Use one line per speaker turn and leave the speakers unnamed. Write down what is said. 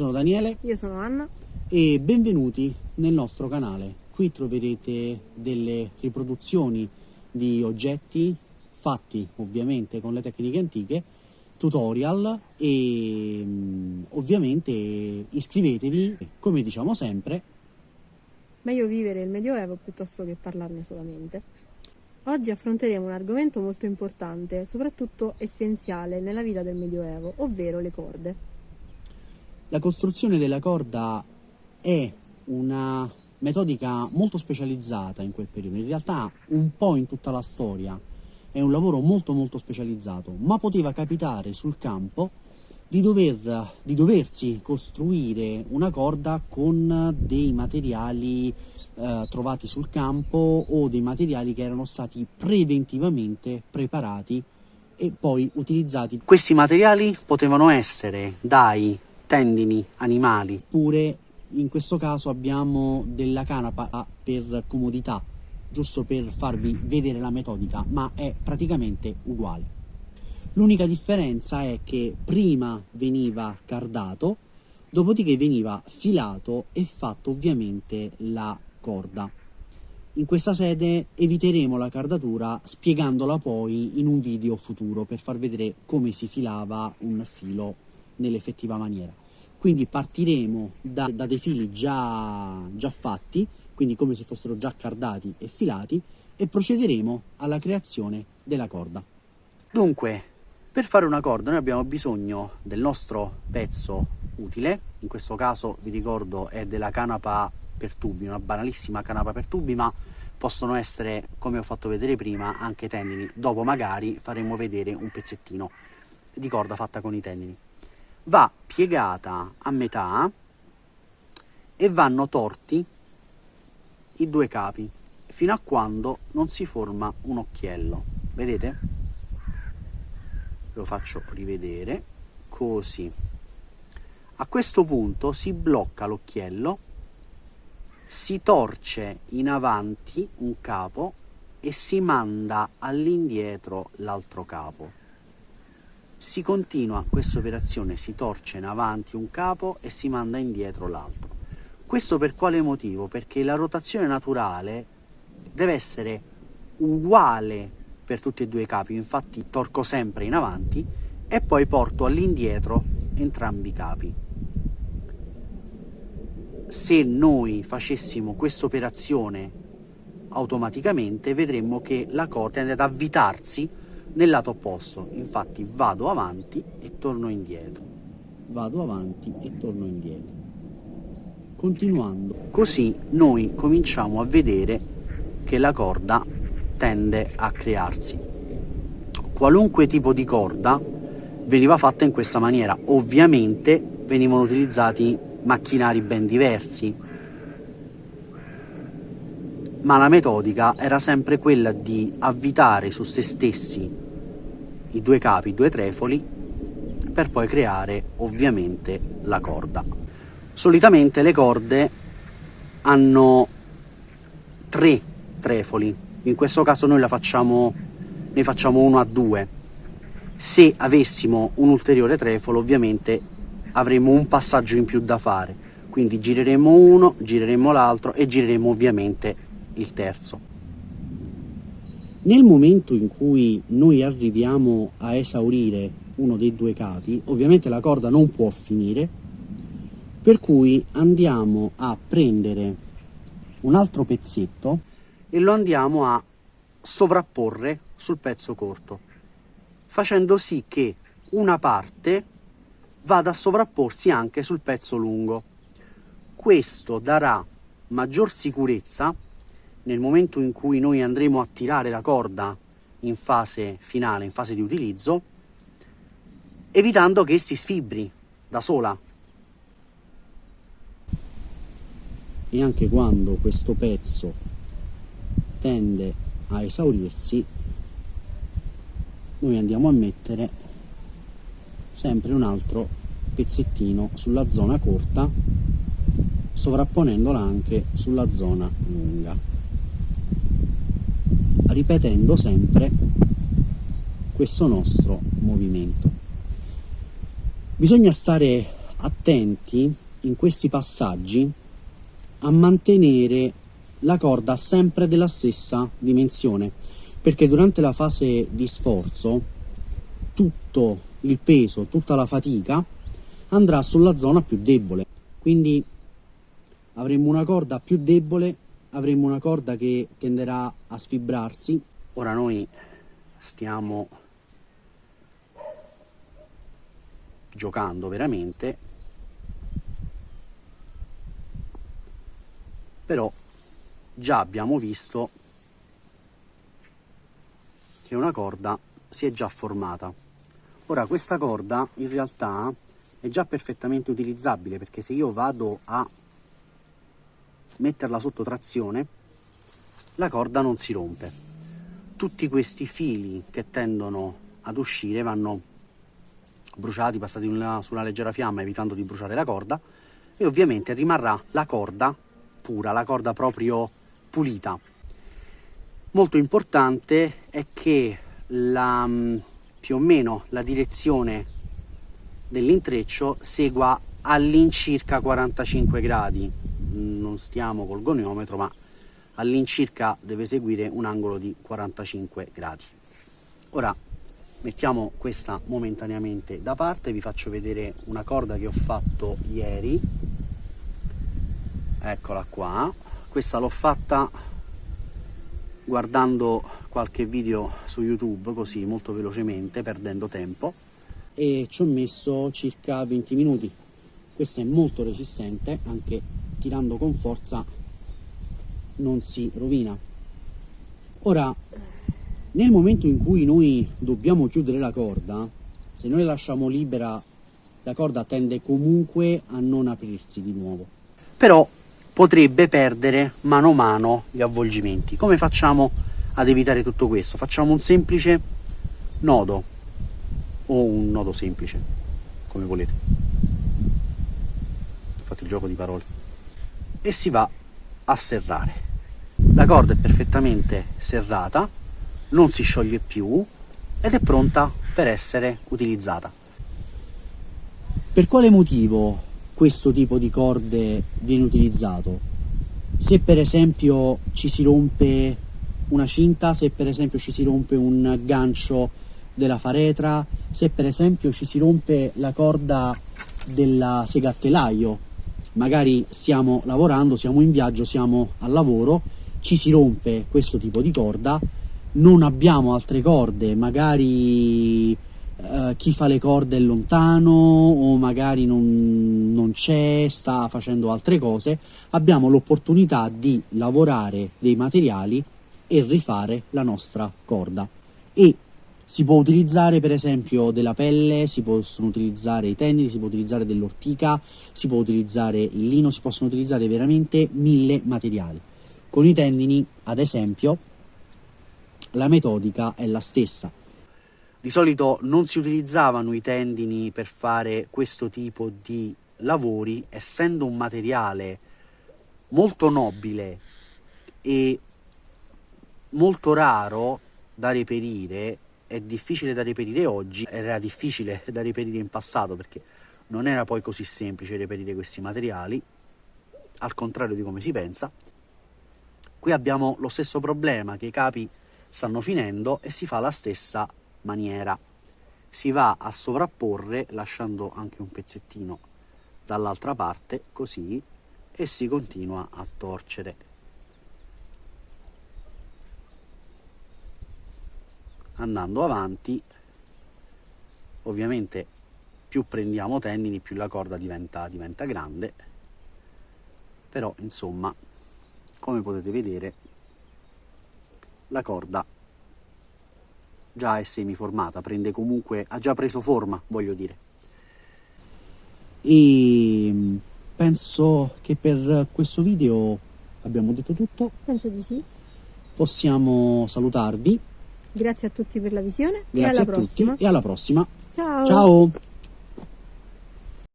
sono Daniele.
Io sono Anna.
E benvenuti nel nostro canale. Qui troverete delle riproduzioni di oggetti fatti ovviamente con le tecniche antiche, tutorial e mm, ovviamente iscrivetevi, come diciamo sempre.
Meglio vivere il Medioevo piuttosto che parlarne solamente. Oggi affronteremo un argomento molto importante, soprattutto essenziale nella vita del Medioevo, ovvero le corde.
La costruzione della corda è una metodica molto specializzata in quel periodo, in realtà un po' in tutta la storia, è un lavoro molto molto specializzato, ma poteva capitare sul campo di, dover, di doversi costruire una corda con dei materiali eh, trovati sul campo o dei materiali che erano stati preventivamente preparati e poi utilizzati. Questi materiali potevano essere dai tendini animali, oppure in questo caso abbiamo della canapa per comodità, giusto per farvi vedere la metodica, ma è praticamente uguale. L'unica differenza è che prima veniva cardato, dopodiché veniva filato e fatto ovviamente la corda. In questa sede eviteremo la cardatura spiegandola poi in un video futuro per far vedere come si filava un filo nell'effettiva maniera. Quindi partiremo da, da dei fili già, già fatti, quindi come se fossero già cardati e filati, e procederemo alla creazione della corda. Dunque, per fare una corda noi abbiamo bisogno del nostro pezzo utile, in questo caso vi ricordo è della canapa per tubi, una banalissima canapa per tubi, ma possono essere, come ho fatto vedere prima, anche tendini. Dopo magari faremo vedere un pezzettino di corda fatta con i tendini. Va piegata a metà e vanno torti i due capi fino a quando non si forma un occhiello. Vedete? Lo faccio rivedere così. A questo punto si blocca l'occhiello si torce in avanti un capo e si manda all'indietro l'altro capo. Si continua questa operazione, si torce in avanti un capo e si manda indietro l'altro. Questo per quale motivo? Perché la rotazione naturale deve essere uguale per tutti e due i capi, infatti torco sempre in avanti e poi porto all'indietro entrambi i capi se noi facessimo questa operazione automaticamente vedremmo che la corda tende ad avvitarsi nel lato opposto. Infatti vado avanti e torno indietro. Vado avanti e torno indietro. Continuando. Così noi cominciamo a vedere che la corda tende a crearsi. Qualunque tipo di corda veniva fatta in questa maniera. Ovviamente venivano utilizzati macchinari ben diversi, ma la metodica era sempre quella di avvitare su se stessi i due capi, i due trefoli, per poi creare ovviamente la corda. Solitamente le corde hanno tre trefoli, in questo caso noi facciamo, ne facciamo uno a due. Se avessimo un ulteriore trefolo ovviamente avremo un passaggio in più da fare, quindi gireremo uno, gireremo l'altro e gireremo ovviamente il terzo. Nel momento in cui noi arriviamo a esaurire uno dei due capi, ovviamente la corda non può finire, per cui andiamo a prendere un altro pezzetto e lo andiamo a sovrapporre sul pezzo corto, facendo sì che una parte vada a sovrapporsi anche sul pezzo lungo. Questo darà maggior sicurezza nel momento in cui noi andremo a tirare la corda in fase finale, in fase di utilizzo, evitando che si sfibri da sola. E anche quando questo pezzo tende a esaurirsi, noi andiamo a mettere sempre un altro pezzettino sulla zona corta sovrapponendola anche sulla zona lunga ripetendo sempre questo nostro movimento. Bisogna stare attenti in questi passaggi a mantenere la corda sempre della stessa dimensione perché durante la fase di sforzo tutto il peso, tutta la fatica andrà sulla zona più debole. Quindi avremo una corda più debole avremo una corda che tenderà a sfibrarsi. Ora noi stiamo giocando veramente. Però già abbiamo visto che una corda si è già formata. Ora questa corda in realtà è già perfettamente utilizzabile perché se io vado a metterla sotto trazione la corda non si rompe tutti questi fili che tendono ad uscire vanno bruciati, passati una, su una leggera fiamma evitando di bruciare la corda e ovviamente rimarrà la corda pura, la corda proprio pulita. Molto importante è che la, mm, più o meno la direzione dell'intreccio segua all'incirca 45 gradi, non stiamo col goniometro ma all'incirca deve seguire un angolo di 45 gradi. Ora mettiamo questa momentaneamente da parte, vi faccio vedere una corda che ho fatto ieri, eccola qua, questa l'ho fatta guardando qualche video su YouTube così molto velocemente perdendo tempo. E ci ho messo circa 20 minuti. Questa è molto resistente anche tirando con forza non si rovina ora nel momento in cui noi dobbiamo chiudere la corda se noi la lasciamo libera la corda tende comunque a non aprirsi di nuovo però potrebbe perdere mano a mano gli avvolgimenti. Come facciamo ad evitare tutto questo? Facciamo un semplice nodo o un nodo semplice, come volete. Fate il gioco di parole. E si va a serrare. La corda è perfettamente serrata, non si scioglie più ed è pronta per essere utilizzata. Per quale motivo questo tipo di corde viene utilizzato. Se per esempio ci si rompe una cinta, se per esempio ci si rompe un gancio della faretra, se per esempio ci si rompe la corda della sega a telaio, magari stiamo lavorando, siamo in viaggio, siamo al lavoro, ci si rompe questo tipo di corda, non abbiamo altre corde, magari uh, chi fa le corde è lontano o magari non, non c'è, sta facendo altre cose, abbiamo l'opportunità di lavorare dei materiali e rifare la nostra corda. E si può utilizzare per esempio della pelle, si possono utilizzare i tendini, si può utilizzare dell'ortica, si può utilizzare il lino, si possono utilizzare veramente mille materiali. Con i tendini, ad esempio, la metodica è la stessa di solito non si utilizzavano i tendini per fare questo tipo di lavori, essendo un materiale molto nobile e molto raro da reperire, è difficile da reperire oggi, era difficile da reperire in passato perché non era poi così semplice reperire questi materiali, al contrario di come si pensa. Qui abbiamo lo stesso problema, che i capi stanno finendo e si fa la stessa maniera. Si va a sovrapporre lasciando anche un pezzettino dall'altra parte, così, e si continua a torcere. Andando avanti, ovviamente più prendiamo tendini, più la corda diventa, diventa grande, però insomma, come potete vedere, la corda già è semiformata, prende comunque, ha già preso forma, voglio dire. E penso che per questo video abbiamo detto tutto.
Penso di sì.
Possiamo salutarvi.
Grazie a tutti per la visione
Grazie
e alla prossima.
e alla prossima.
Ciao.
Ciao.